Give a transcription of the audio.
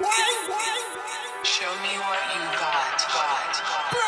Show me what you got, got, got.